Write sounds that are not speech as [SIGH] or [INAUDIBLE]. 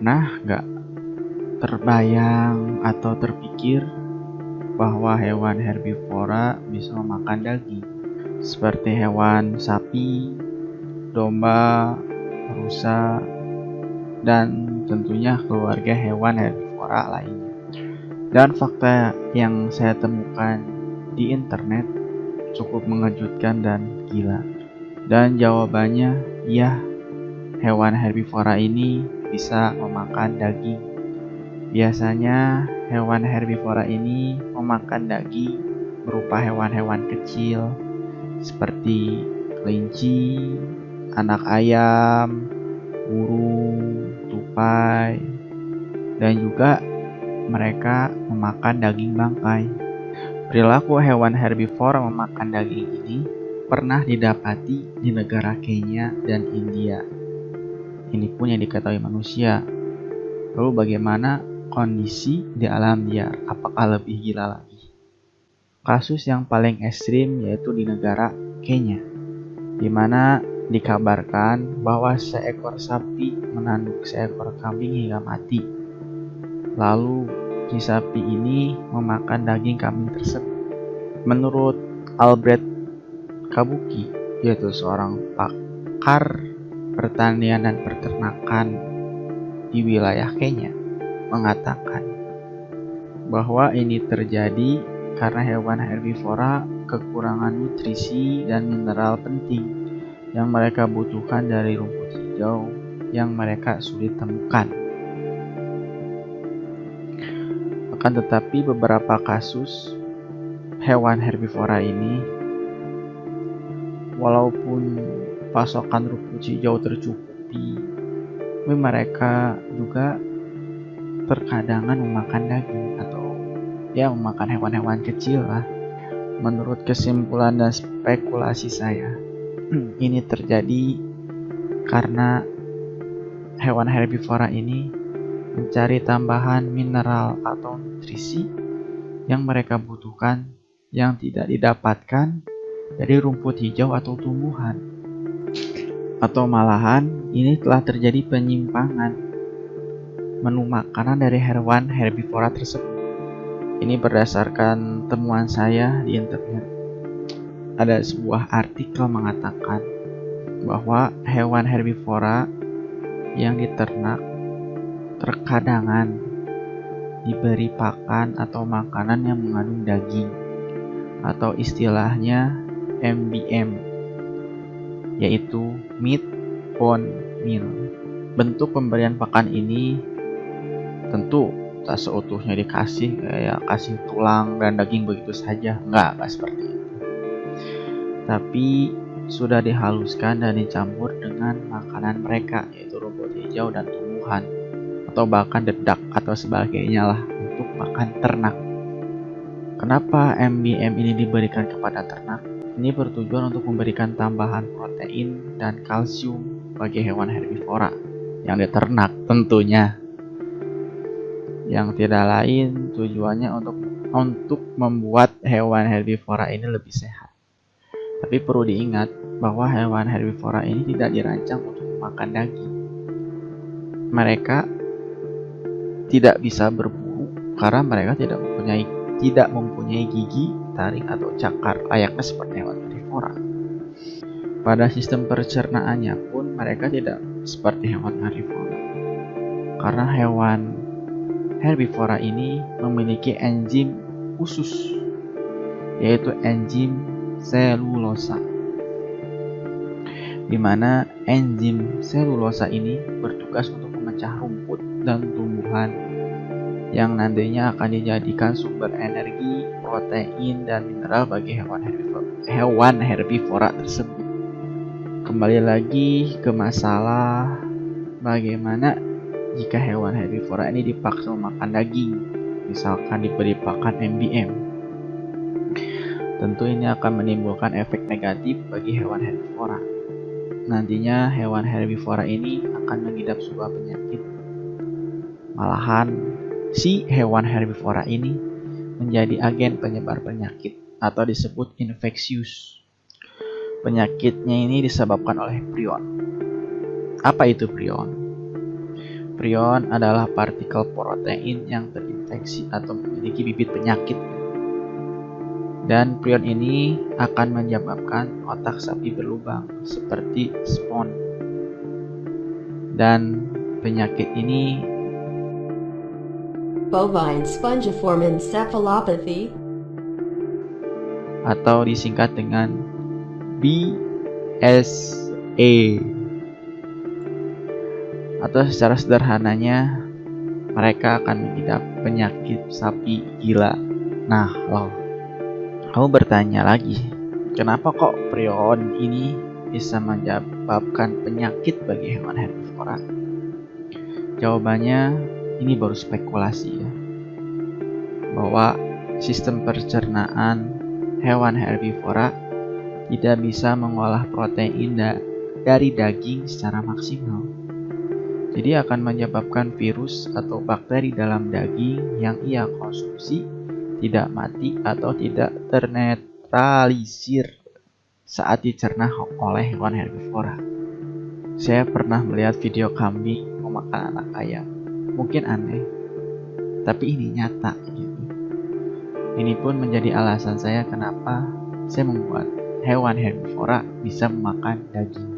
Pernah nggak terbayang atau terpikir bahwa hewan herbivora bisa memakan daging seperti hewan sapi, domba, rusa, dan tentunya keluarga hewan herbivora lainnya. Dan fakta yang saya temukan di internet cukup mengejutkan dan gila. Dan jawabannya, ya, hewan herbivora ini bisa memakan daging. Biasanya hewan herbivora ini memakan daging berupa hewan-hewan kecil seperti kelinci, anak ayam, burung, tupai, dan juga mereka memakan daging bangkai. Perilaku hewan herbivora memakan daging ini pernah didapati di negara Kenya dan India. Ini pun yang diketahui manusia. Lalu bagaimana kondisi di alam liar? Apakah lebih gila lagi? Kasus yang paling ekstrim yaitu di negara Kenya, di mana dikabarkan bahwa seekor sapi menanduk seekor kambing hingga mati. Lalu si sapi ini memakan daging kambing tersebut. Menurut Albert Kabuki, yaitu seorang pakar pertanian dan peternakan di wilayah Kenya, mengatakan bahwa ini terjadi karena hewan herbivora kekurangan nutrisi dan mineral penting yang mereka butuhkan dari rumput hijau yang mereka sulit temukan. Akan tetapi beberapa kasus hewan herbivora ini walaupun pasokan rumput hijau tercukupi, mereka juga terkadangan memakan daging atau ya memakan hewan-hewan kecil lah. Menurut kesimpulan dan spekulasi saya, [CLEARS THROAT] ini terjadi karena hewan herbivora ini mencari tambahan mineral atau nutrisi yang mereka butuhkan yang tidak didapatkan dari rumput hijau atau tumbuhan. Atau malahan ini telah terjadi penyimpangan menu makanan dari hewan herbivora tersebut. Ini berdasarkan temuan saya di internet. Ada sebuah artikel mengatakan bahwa hewan herbivora yang diternak terkadangan diberi pakan atau makanan yang mengandung daging atau istilahnya MBM yaitu meat bone meal. Bentuk pemberian pakan ini tentu tak seutuhnya dikasih kayak kasih tulang dan daging begitu saja. Enggak, enggak seperti itu. Tapi sudah dihaluskan dan dicampur dengan makanan mereka yaitu rumput hijau dan tumbuhan atau bahkan dedak atau sebagainya lah untuk makan ternak. Kenapa MBM ini diberikan kepada ternak? Ini bertujuan untuk memberikan tambahan protein dan kalsium bagi hewan herbivora yang diternak tentunya. Yang tidak lain tujuannya untuk untuk membuat hewan herbivora ini lebih sehat. Tapi perlu diingat bahwa hewan herbivora ini tidak dirancang untuk makan daging. Mereka tidak bisa berburu karena mereka tidak mempunyai tidak mempunyai gigi taring atau cakar layaknya seperti hewan herbivora. Pada sistem pencernaannya pun mereka tidak seperti hewan herbivora. Karena hewan herbivora ini memiliki enzim khusus yaitu enzim selulosa di mana enzim selulosa ini bertugas untuk memecah rumput dan tumbuhan yang nantinya akan dijadikan sumber energi, protein, dan mineral bagi hewan herbivora, hewan herbivora tersebut. Kembali lagi ke masalah bagaimana jika hewan herbivora ini dipaksa makan daging, misalkan diberi pakan MBM. Tentu ini akan menimbulkan efek negatif bagi hewan herbivora. Nantinya hewan herbivora ini akan mengidap sebuah penyakit. Malahan Si hewan herbivora ini menjadi agen penyebar penyakit atau disebut infeksius. Penyakitnya ini disebabkan oleh prion. Apa itu prion? Prion adalah partikel protein yang terinfeksi atau memiliki bibit penyakit. Dan prion ini akan menyebabkan otak sapi berlubang seperti spon. Dan penyakit ini bovine spongiform encephalopathy atau disingkat dengan BSE atau secara sederhananya mereka akan mengidap penyakit sapi gila. Nah, lo, kamu bertanya lagi, kenapa kok prion ini bisa menyebabkan penyakit bagi hewan herbivora? Jawabannya ini baru spekulasi ya, bahwa sistem pencernaan hewan herbivora tidak bisa mengolah protein dari daging secara maksimal jadi akan menyebabkan virus atau bakteri dalam daging yang ia konsumsi tidak mati atau tidak ternetralisir saat dicerna oleh hewan herbivora. Saya pernah melihat video kambing memakan anak ayam. Mungkin aneh, tapi ini nyata gitu. Ini pun menjadi alasan saya kenapa saya membuat hewan herbivora bisa memakan daging.